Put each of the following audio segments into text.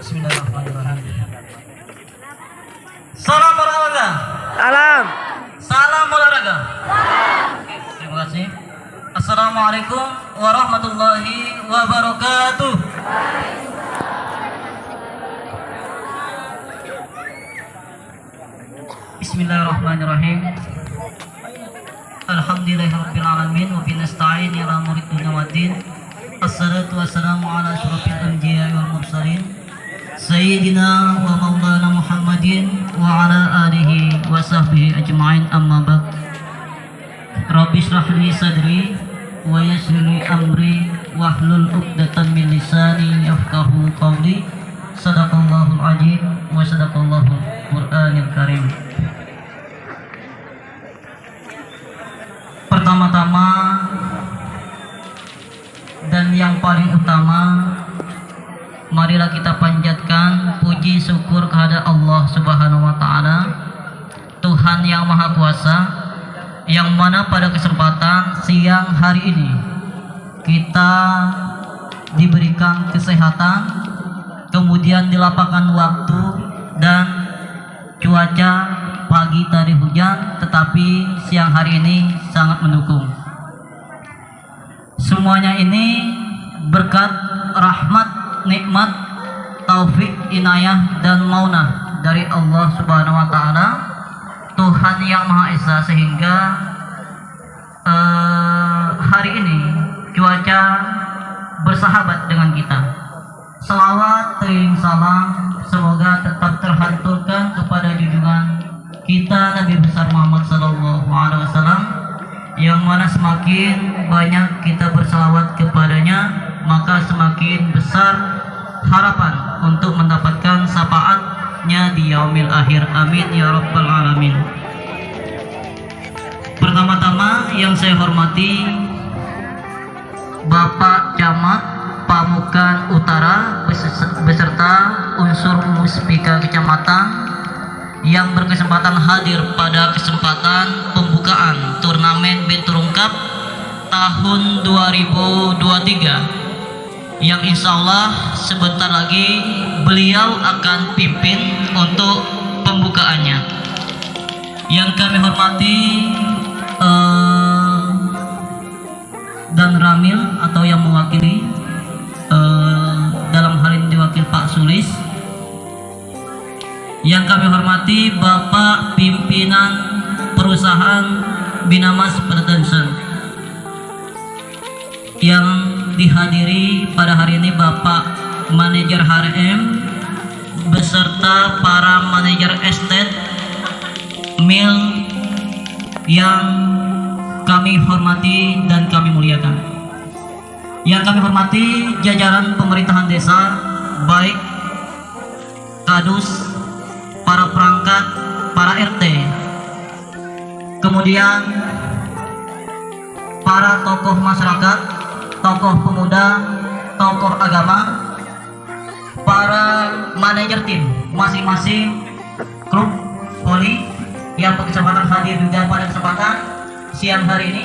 Bismillahirrahmanirrahim. Salam olahraga. Salam. Salam olahraga. Terima kasih. Assalamualaikum warahmatullahi wabarakatuh. Bismillahirrahmanirrahim. Alhamdulillahirabbil alamin wa ila murid dunya waddin. Assalatu wassalamu ala asyrafil anbiya'i wal mursalin. Sayyidina wa maulana Muhammadin wa ala alihi wa sahbihi ajma'in amma ba'd. Rabbi shrah li sadri wa yassir li amri wahlul 'uqdatam min lisani yafqahu qawli. Sadaqallahul azim wa sadaqallahul Qur'anil karim. Pertama-tama dan yang paling utama marilah kita panjatkan puji syukur kepada Allah Subhanahu wa taala. Tuhan yang Maha Kuasa yang mana pada kesempatan siang hari ini kita diberikan kesehatan kemudian dilapangkan waktu dan cuaca pagi tadi hujan tetapi siang hari ini sangat mendukung. Semuanya ini berkat rahmat nikmat taufik inayah dan maunah dari Allah Subhanahu wa taala. Tuhan yang Maha Esa sehingga eh, hari ini cuaca bersahabat dengan kita. Salawat, tering salam semoga tetap terhanturkan kepada junjungan kita Nabi besar Muhammad Sallallahu Alaihi Wasallam yang mana semakin banyak kita bersalawat kepadanya maka semakin besar harapan untuk mendapatkan syafaatnya di yaumil akhir. Amin ya rabbal alamin. Pertama-tama yang saya hormati Bapak Camat Pamukan Utara beserta unsur muspika kecamatan yang berkesempatan hadir pada kesempatan pembukaan turnamen Benturung Cup tahun 2023 yang insya Allah sebentar lagi beliau akan pimpin untuk pembukaannya. Yang kami hormati uh, dan Ramil atau yang mewakili uh, dalam hal ini diwakil Pak Sulis. Yang kami hormati Bapak pimpinan perusahaan Binamas Production yang dihadiri pada hari ini Bapak manajer HRM beserta para manajer estate mil yang kami hormati dan kami muliakan. Yang kami hormati jajaran pemerintahan desa baik kadus para perangkat para RT kemudian para tokoh masyarakat tokoh pemuda tokoh agama para manajer tim masing-masing klub voli yang berkesempatan hadir juga pada kesempatan siang hari ini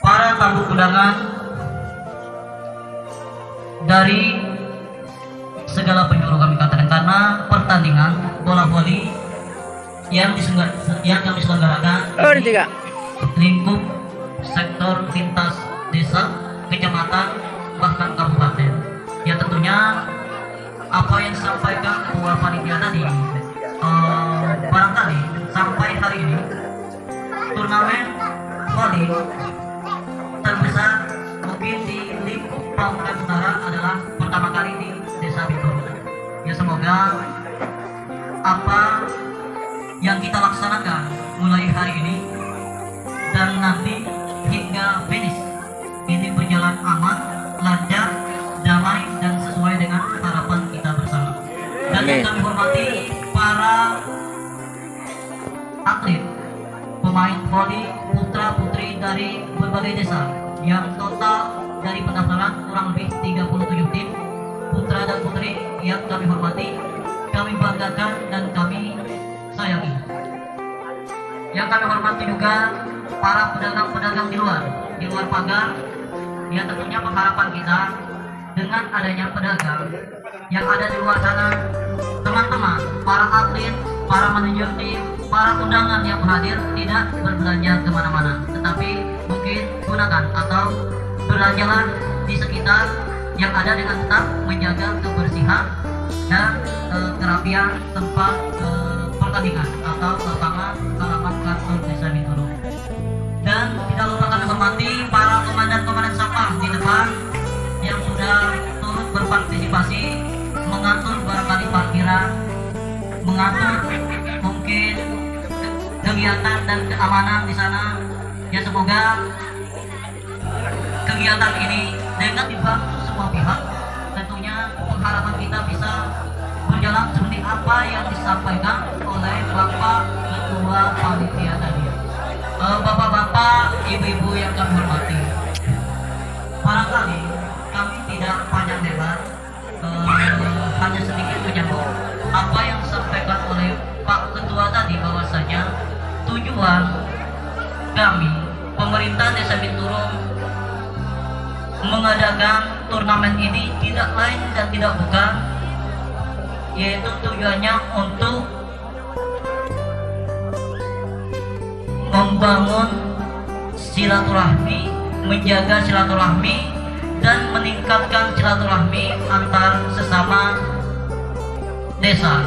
para tamu undangan dari segala penjuru kami katakan karena pertandingan bola voli yang yang kami selenggarakan Oh, tiga. lingkup sektor lintas desa, kecamatan, bahkan kabupaten. Ya tentunya apa yang disampaikan ketua panitia tadi eh, barangkali sampai hari ini turnamen voli terbesar mungkin di lingkup Pamukan Utara adalah pertama kali di Desa Bitung. Ya semoga apa yang kita laksanakan mulai hari ini dan nanti hingga berjalan aman, lancar, damai dan sesuai dengan harapan kita bersama. Dan yang kami hormati para atlet, pemain voli putra putri dari berbagai desa yang total dari pendaftaran kurang lebih 37 tim putra dan putri yang kami hormati, kami banggakan dan kami sayangi. Yang kami hormati juga para pedagang-pedagang di luar, di luar pagar, yang tentunya pengharapan kita dengan adanya pedagang yang ada di luar sana. Teman-teman para atlet para manajer tim para undangan yang hadir tidak berbelanja ke mana-mana tetapi mungkin gunakan atau belanjalah di sekitar yang ada dengan tetap menjaga kebersihan dan e, kerapian tempat e, pertandingan atau lapangan keamanan di sana. Ya semoga kegiatan ini dengan dibantu semua pihak. Tentunya pengharapan kita bisa berjalan seperti apa yang disampaikan oleh Bapak Ketua Panitia tadi. Eh, Bapak-bapak, ibu-ibu yang kami hormati, barangkali kami tidak panjang lebar, eh, hanya sedikit menyambung pemerintah Desa Binturung mengadakan turnamen ini tidak lain dan tidak bukan yaitu tujuannya untuk membangun silaturahmi, menjaga silaturahmi dan meningkatkan silaturahmi antar sesama desa.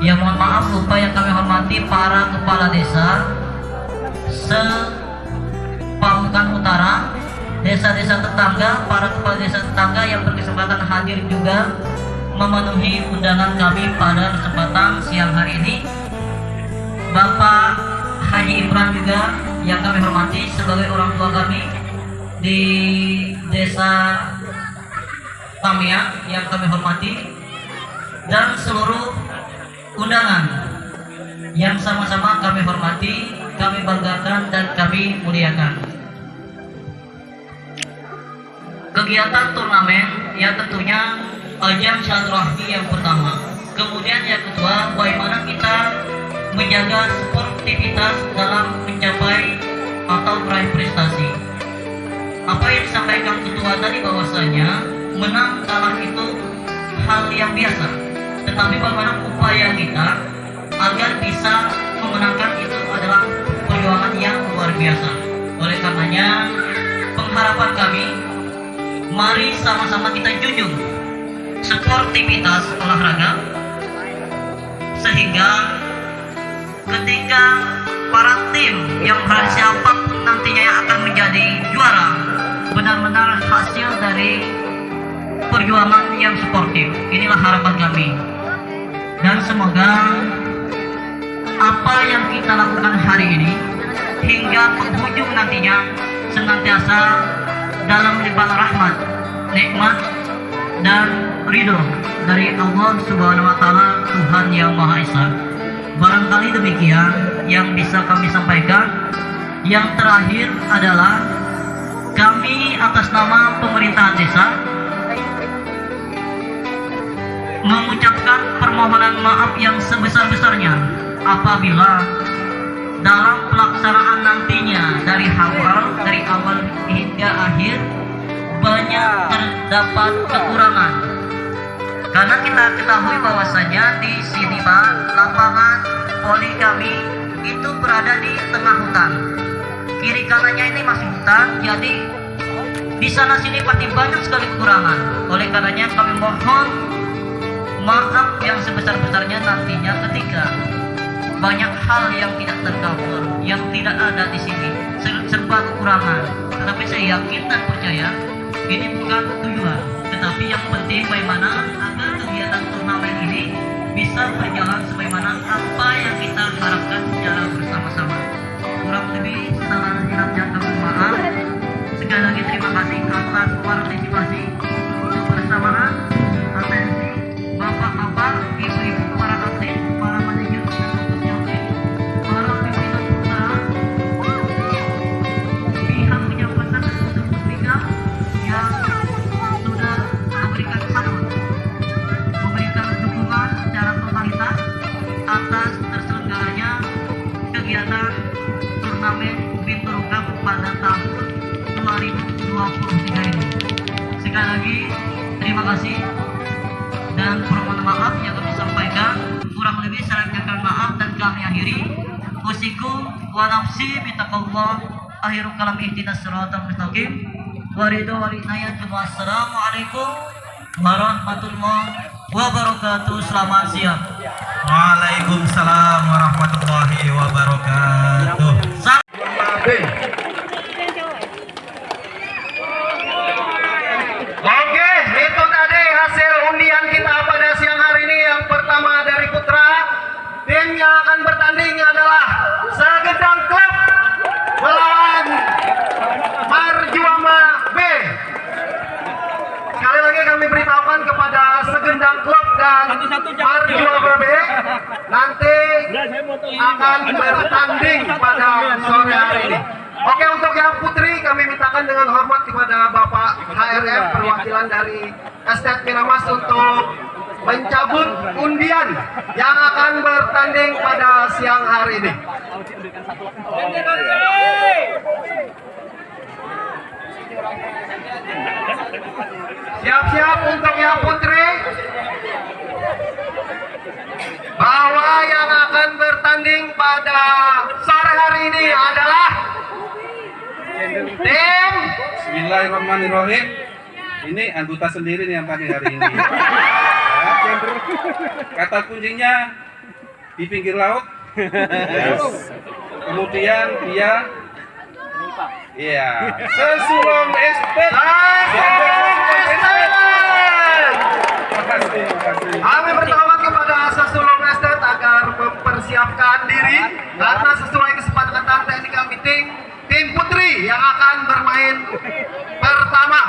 Ya mohon maaf lupa yang kami hormati para kepala desa Pamukan Utara, desa-desa tetangga, para kepala desa tetangga yang berkesempatan hadir juga memenuhi undangan kami pada kesempatan siang hari ini. Bapak Haji Imran juga yang kami hormati sebagai orang tua kami di desa Tamia yang kami hormati dan seluruh undangan yang sama-sama kami hormati, kami banggakan dan kami muliakan. Kegiatan turnamen yang tentunya ajang silaturahmi yang pertama. Kemudian yang kedua, bagaimana kita menjaga sportivitas dalam mencapai atau meraih prestasi. Apa yang disampaikan ketua tadi bahwasanya menang kalah itu hal yang biasa. Tetapi bagaimana upaya kita agar bisa memenangkan itu adalah perjuangan yang luar biasa. Oleh karenanya, pengharapan kami, mari sama-sama kita junjung sportivitas olahraga sehingga ketika para tim yang siapa pun nantinya yang akan menjadi juara benar-benar hasil dari perjuangan yang sportif inilah harapan kami dan semoga apa yang kita lakukan hari ini hingga penghujung nantinya senantiasa dalam limpahan rahmat nikmat dan ridho dari Allah Subhanahu wa taala Tuhan yang Maha Esa. Barangkali demikian yang bisa kami sampaikan. Yang terakhir adalah kami atas nama pemerintahan desa mengucapkan permohonan maaf yang sebesar-besarnya apabila dalam pelaksanaan nantinya dari awal dari awal hingga akhir banyak terdapat kekurangan. Karena kita ketahui bahwasanya di sini Pak lapangan poli kami itu berada di tengah hutan. Kiri kanannya ini masih hutan jadi di sana sini pasti banyak sekali kekurangan. Oleh karenanya kami mohon maaf yang sebesar-besarnya nantinya ketika banyak hal yang tidak tercover, yang tidak ada di sini, serba kekurangan. Tetapi saya yakin dan percaya ini bukan tujuan, tetapi yang penting bagaimana agar kegiatan turnamen ini bisa berjalan sebagaimana apa yang kita harapkan secara bersama-sama. Kurang lebih salah silap kami maaf. Sekali lagi terima kasih atas partisipasi terima kasih. Dan permohonan maaf yang kami sampaikan. Kurang lebih saya minta maaf dan kami akhiri. Usiku wa nafsi bitaqallah akhiru kalam ihdinas siratal mustaqim. Wa ridho wa rinayat wassalamualaikum warahmatullahi wabarakatuh. Selamat siang. Waalaikumsalam warahmatullahi wabarakatuh. Salam. Oke, itu tadi hasil undian kita pada siang hari ini. Yang pertama dari Putra, tim yang akan bertanding adalah Segedang Klub melawan Marjuama B. Sekali lagi kami beritahukan kepada Segendang Klub dan Marjuama B nanti akan bertanding pada sore hari ini. Oke untuk yang putri kami mintakan dengan hormat kepada Bapak HRM perwakilan dari Estet Miramas untuk mencabut undian yang akan bertanding pada siang hari ini. Siap-siap untuk yang putri bahwa yang akan bertanding pada sore hari ini adalah tim Bismillahirrahmanirrahim. Ini anggota sendiri nih yang tadi hari ini. Kata kuncinya di pinggir laut. Yes. Kemudian dia Iya, sesulong estet. Terima kasih, terima kasih. Kami mempersiapkan diri karena sesuai kesepakatan technical meeting tim putri yang akan bermain pertama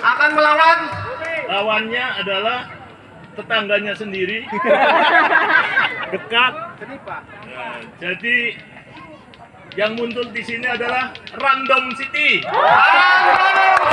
akan melawan lawannya adalah tetangganya sendiri. Dekat. Nah, jadi yang muncul di sini adalah Random City. Random